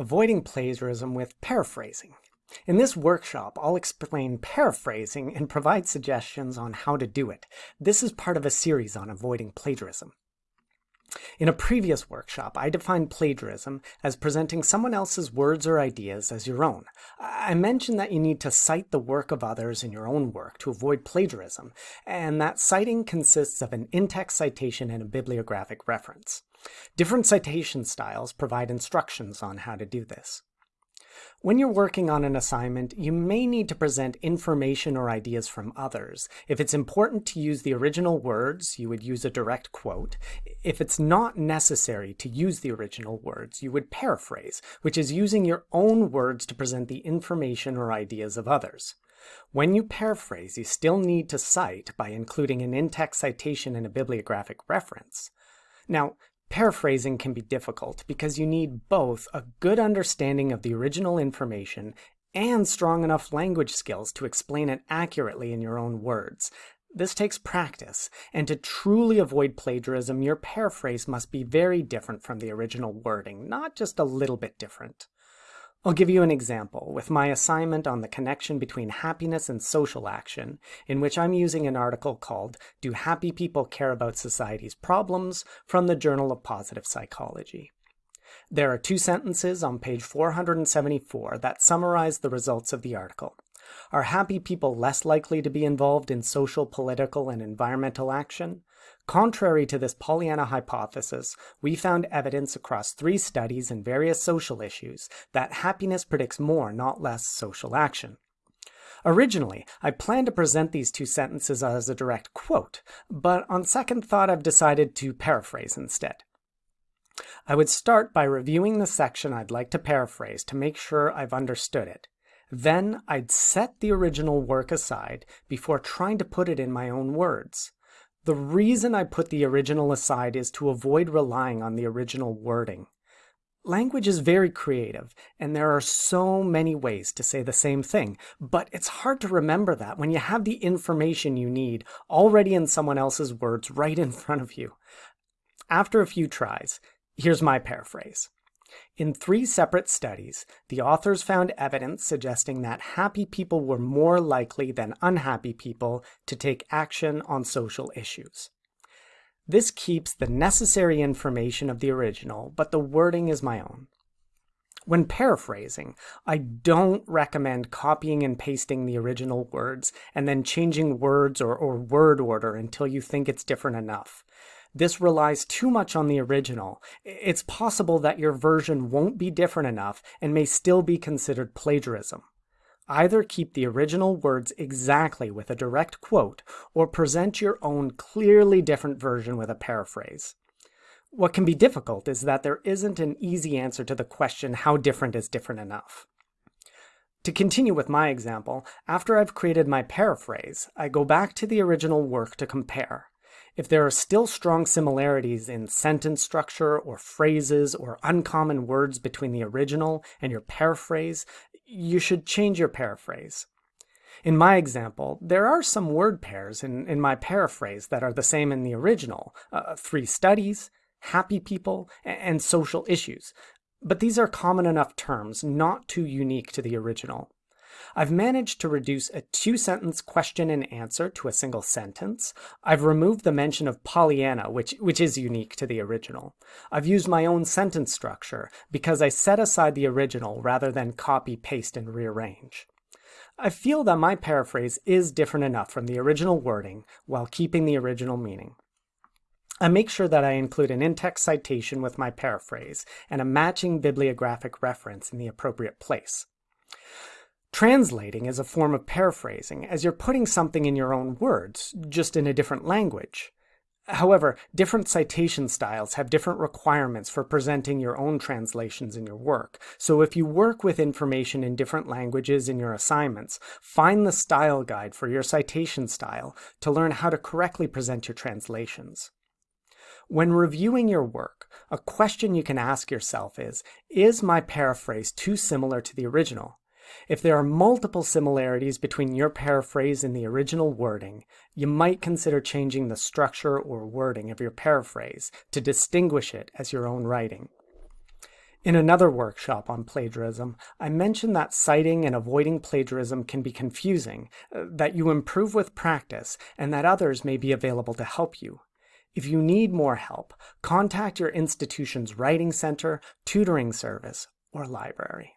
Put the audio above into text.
avoiding plagiarism with paraphrasing. In this workshop, I'll explain paraphrasing and provide suggestions on how to do it. This is part of a series on avoiding plagiarism. In a previous workshop, I defined plagiarism as presenting someone else's words or ideas as your own. I mentioned that you need to cite the work of others in your own work to avoid plagiarism, and that citing consists of an in-text citation and a bibliographic reference. Different citation styles provide instructions on how to do this. When you're working on an assignment, you may need to present information or ideas from others. If it's important to use the original words, you would use a direct quote. If it's not necessary to use the original words, you would paraphrase, which is using your own words to present the information or ideas of others. When you paraphrase, you still need to cite by including an in-text citation and a bibliographic reference. Now, Paraphrasing can be difficult because you need both a good understanding of the original information and strong enough language skills to explain it accurately in your own words. This takes practice, and to truly avoid plagiarism, your paraphrase must be very different from the original wording, not just a little bit different. I'll give you an example with my assignment on the connection between happiness and social action, in which I'm using an article called Do Happy People Care About Society's Problems from the Journal of Positive Psychology. There are two sentences on page 474 that summarize the results of the article. Are happy people less likely to be involved in social, political, and environmental action? Contrary to this Pollyanna hypothesis, we found evidence across three studies and various social issues that happiness predicts more, not less, social action. Originally, I planned to present these two sentences as a direct quote, but on second thought I've decided to paraphrase instead. I would start by reviewing the section I'd like to paraphrase to make sure I've understood it. Then I'd set the original work aside before trying to put it in my own words. The reason I put the original aside is to avoid relying on the original wording. Language is very creative, and there are so many ways to say the same thing, but it's hard to remember that when you have the information you need already in someone else's words right in front of you. After a few tries, here's my paraphrase. In three separate studies, the authors found evidence suggesting that happy people were more likely than unhappy people to take action on social issues. This keeps the necessary information of the original, but the wording is my own. When paraphrasing, I don't recommend copying and pasting the original words and then changing words or, or word order until you think it's different enough this relies too much on the original, it's possible that your version won't be different enough and may still be considered plagiarism. Either keep the original words exactly with a direct quote, or present your own clearly different version with a paraphrase. What can be difficult is that there isn't an easy answer to the question how different is different enough. To continue with my example, after I've created my paraphrase, I go back to the original work to compare. If there are still strong similarities in sentence structure or phrases or uncommon words between the original and your paraphrase, you should change your paraphrase. In my example, there are some word pairs in, in my paraphrase that are the same in the original, uh, three studies, happy people, and social issues. But these are common enough terms, not too unique to the original. I've managed to reduce a two-sentence question and answer to a single sentence. I've removed the mention of Pollyanna, which, which is unique to the original. I've used my own sentence structure because I set aside the original rather than copy, paste, and rearrange. I feel that my paraphrase is different enough from the original wording while keeping the original meaning. I make sure that I include an in-text citation with my paraphrase and a matching bibliographic reference in the appropriate place. Translating is a form of paraphrasing, as you're putting something in your own words, just in a different language. However, different citation styles have different requirements for presenting your own translations in your work. So if you work with information in different languages in your assignments, find the style guide for your citation style to learn how to correctly present your translations. When reviewing your work, a question you can ask yourself is, is my paraphrase too similar to the original? If there are multiple similarities between your paraphrase and the original wording, you might consider changing the structure or wording of your paraphrase to distinguish it as your own writing. In another workshop on plagiarism, I mentioned that citing and avoiding plagiarism can be confusing, uh, that you improve with practice, and that others may be available to help you. If you need more help, contact your institution's writing center, tutoring service, or library.